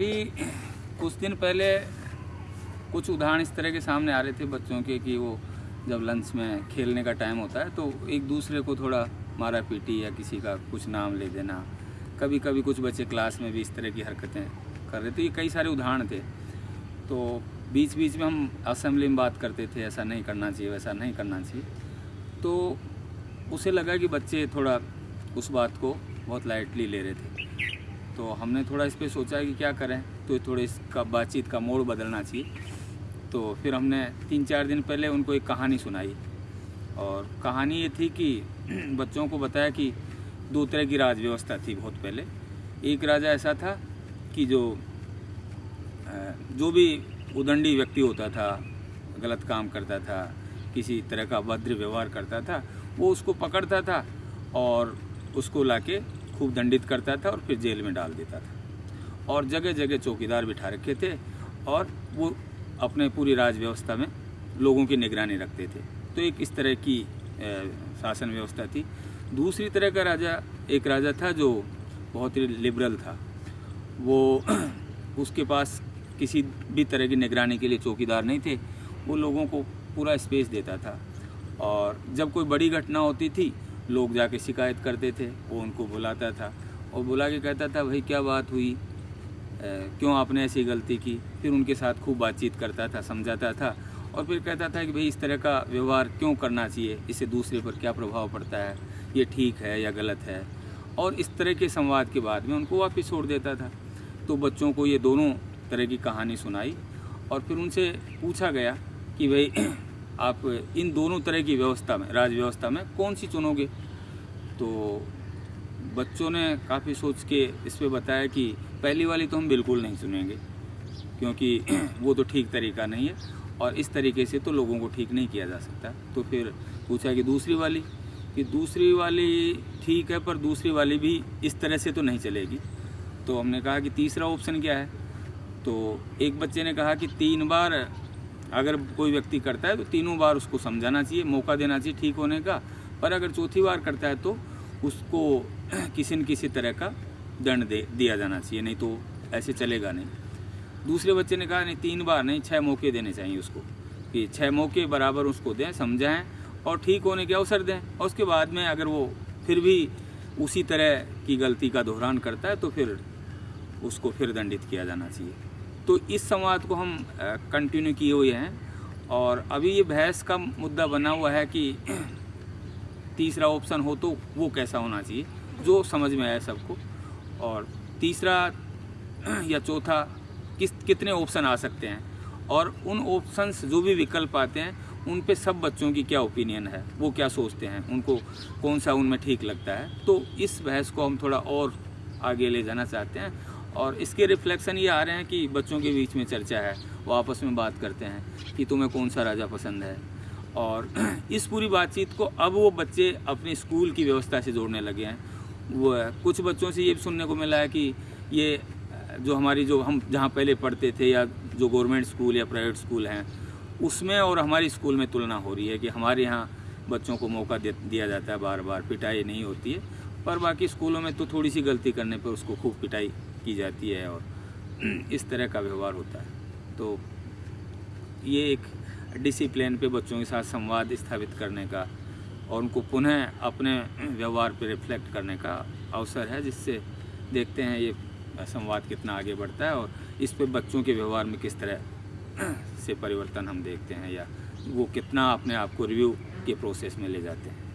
अभी कुछ दिन पहले कुछ उदाहरण इस तरह के सामने आ रहे थे बच्चों के कि वो जब लंच में खेलने का टाइम होता है तो एक दूसरे को थोड़ा मारा पीटी या किसी का कुछ नाम ले देना। कभी कभी कुछ बच्चे क्लास में भी इस तरह की हरकतें कर रहे थे। ये कई सारे उदाहरण थे। तो बीच बीच में हम असम्बली में बात करते थे, ऐसा नहीं करना चाहिए, वैसा नहीं करना चाहिए। तो उसे लगा कि बच्चे थोड़ा उस बात को बहुत लाइटली ले रहे थे। तो हमने थोड़ा इस पर सोचा कि क्या करें तो थोड़े इसका बातचीत का मोड़ बदलना चाहिए तो फिर हमने तीन चार दिन पहले उनको एक कहानी सुनाई और कहानी ये थी कि बच्चों को बताया कि दो तरह की राज व्यवस्था थी बहुत पहले। एक राजा ऐसा था कि जो जो भी उदंडी व्यक्ति होता था, गलत काम करता था, किसी तरह का भद्र व्यवहार करता था, वो उसको पकड़ता था और उसको लाके खूब दंडित करता था और फिर जेल में डाल देता था। और जगह जगह चौकीदार बिठा रखे थे और वो अपने पूरी राज व्यवस्था में लोगों की निगरानी रखते थे। तो एक इस तरह की शासन व्यवस्था थी। दूसरी तरह का राजा, एक राजा था जो बहुत ही लिबरल था। वो उसके पास किसी भी तरह की निगरानी के लिए चौकीदार नहीं थे। वो लोगों को पूरा स्पेस देता था। और जब कोई बड़ी घटना होती थी लोग जाके शिकायत करते थे, वो उनको बुलाता था। और बुला के कहता था, भाई, क्या बात हुई? क्यों आपने ऐसी गलती की? फिर उनके साथ खूब बातचीत करता था, समझाता था। और फिर कहता था कि, भाई, इस तरह का व्यवहार क्यों करना चाहिए? इससे दूसरे पर क्या प्रभाव पड़ता है? ये ठीक है या गलत है? और इस तरह के संवाद के बाद में उनको वापस छोड़ देता था। तो बच्चों को ये दोनों तरह की कहानी सुनाई और फिर उनसे पूछा गया कि, भाई आप इन दोनों तरह की व्यवस्था में, राज व्यवस्था में कौन सी चुनोगे? तो बच्चों ने काफ़ी सोच के इस पर बताया कि पहली वाली तो हम बिल्कुल नहीं सुनेंगे क्योंकि वो तो ठीक तरीका नहीं है और इस तरीके से तो लोगों को ठीक नहीं किया जा सकता। तो फिर पूछा कि दूसरी वाली? कि दूसरी वाली ठीक है, पर दूसरी वाली भी इस तरह से तो नहीं चलेगी। तो हमने कहा कि तीसरा ऑप्शन क्या है? तो एक बच्चे ने कहा कि तीन बार अगर कोई व्यक्ति करता है तो तीनों बार उसको समझाना चाहिए, मौका देना चाहिए ठीक होने का। पर अगर चौथी बार करता है तो उसको किसी न किसी तरह का दंड दे, दिया जाना चाहिए, नहीं तो ऐसे चलेगा नहीं। दूसरे बच्चे ने कहा, नहीं, तीन बार नहीं छः मौके देने चाहिए उसको, कि छः मौके बराबर उसको दें, समझाएँ और ठीक होने के अवसर दें। और उसके बाद में अगर वो फिर भी उसी तरह की गलती का दोहरान करता है तो फिर उसको फिर दंडित किया जाना चाहिए। तो इस संवाद को हम कंटिन्यू किए हुए हैं। और अभी ये बहस का मुद्दा बना हुआ है कि तीसरा ऑप्शन हो तो वो कैसा होना चाहिए, जो समझ में आए सबको। और तीसरा या चौथा, किस, कितने ऑप्शन आ सकते हैं। और उन ऑप्शंस जो भी विकल्प आते हैं, उन पे सब बच्चों की क्या ओपिनियन है, वो क्या सोचते हैं, उनको कौन सा उनमें ठीक लगता है। तो इस बहस को हम थोड़ा और आगे ले जाना चाहते हैं। और इसके रिफ्लेक्शन ये आ रहे हैं कि बच्चों के बीच में चर्चा है, वो आपस में बात करते हैं कि तुम्हें कौन सा राजा पसंद है। और इस पूरी बातचीत को अब वो बच्चे अपने स्कूल की व्यवस्था से जोड़ने लगे हैं। वो कुछ बच्चों से ये भी सुनने को मिला है कि ये, जो हमारी, जो हम जहाँ पहले पढ़ते थे या जो गवर्नमेंट स्कूल या प्राइवेट स्कूल हैं, उसमें और हमारी स्कूल में तुलना हो रही है कि हमारे यहाँ बच्चों को मौका दिया जाता है बार बार पिटाई नहीं होती है। पर बाकी स्कूलों में तो थोड़ी सी गलती करने पर उसको खूब पिटाई की जाती है और इस तरह का व्यवहार होता है। तो ये एक डिसिप्लिन पे बच्चों के साथ संवाद स्थापित करने का और उनको पुनः अपने व्यवहार पे रिफ्लेक्ट करने का अवसर है, जिससे देखते हैं ये संवाद कितना आगे बढ़ता है और इस पे बच्चों के व्यवहार में किस तरह से परिवर्तन हम देखते हैं या वो कितना अपने आप को रिव्यू के प्रोसेस में ले जाते हैं।